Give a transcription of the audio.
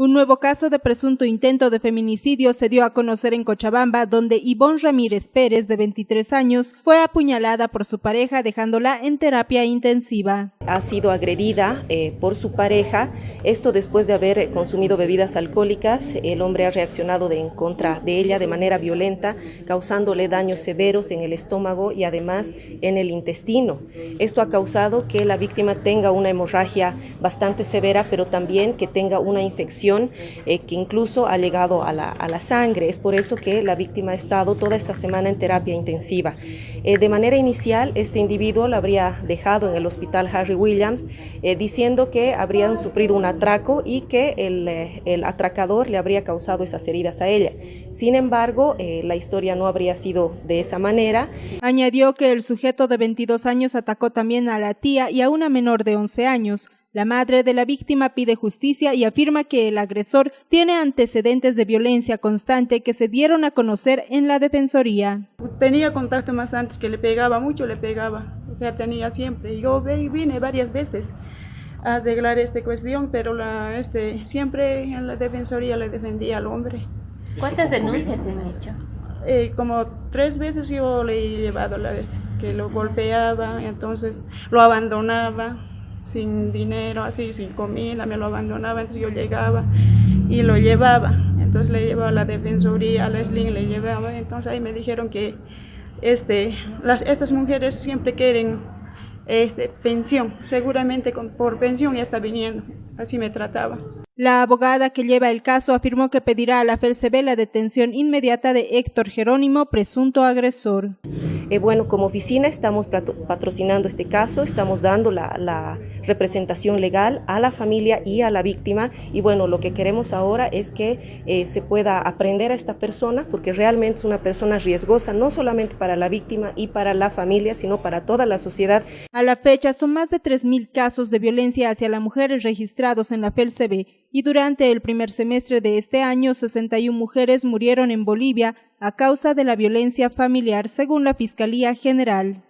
Un nuevo caso de presunto intento de feminicidio se dio a conocer en Cochabamba, donde Ivonne Ramírez Pérez, de 23 años, fue apuñalada por su pareja dejándola en terapia intensiva. Ha sido agredida eh, por su pareja, esto después de haber consumido bebidas alcohólicas. El hombre ha reaccionado de, en contra de ella de manera violenta, causándole daños severos en el estómago y además en el intestino. Esto ha causado que la víctima tenga una hemorragia bastante severa, pero también que tenga una infección eh, que incluso ha llegado a la, a la, sangre. Es por eso que la víctima ha estado toda esta semana en terapia intensiva. Eh, de manera inicial, este individuo lo habría dejado en el hospital Harry Williams eh, diciendo que habrían sufrido un atraco y que el, el, atracador le habría causado esas heridas a ella. Sin embargo, la historia no habría sido de esa manera. Añadió que el sujeto de 22 años atacó también a la tía y a una menor de 11 años. La madre de la víctima pide justicia y afirma que el agresor tiene antecedentes de violencia constante que se dieron a conocer en la defensoría. Tenía contacto más antes que le pegaba, mucho le pegaba, o sea, tenía siempre. Yo vine varias veces a arreglar esta cuestión, pero la, este, siempre en la defensoría le defendía al hombre. ¿Cuántas denuncias se han hecho? Eh, como tres veces yo le he llevado la este, que lo golpeaba, entonces lo abandonaba sin dinero, así, sin comida, me lo abandonaba, entonces yo llegaba y lo llevaba. Entonces le llevaba a la defensoría, a la SLIN le llevaba, entonces ahí me dijeron que este, las, estas mujeres siempre quieren este, pensión, seguramente con, por pensión ya está viniendo, así me trataba. La abogada que lleva el caso afirmó que pedirá a la FERCB la detención inmediata de Héctor Jerónimo, presunto agresor. Eh, bueno, como oficina estamos patrocinando este caso, estamos dando la, representación legal a la familia y a la víctima y bueno, lo que queremos ahora es que eh, se pueda aprender a esta persona porque realmente es una persona riesgosa no solamente para la víctima y para la familia, sino para toda la sociedad. A la fecha son más de 3.000 casos de violencia hacia la mujer registrados en la FELCB y durante el primer semestre de este año 61 mujeres murieron en Bolivia a causa de la violencia familiar según la Fiscalía General.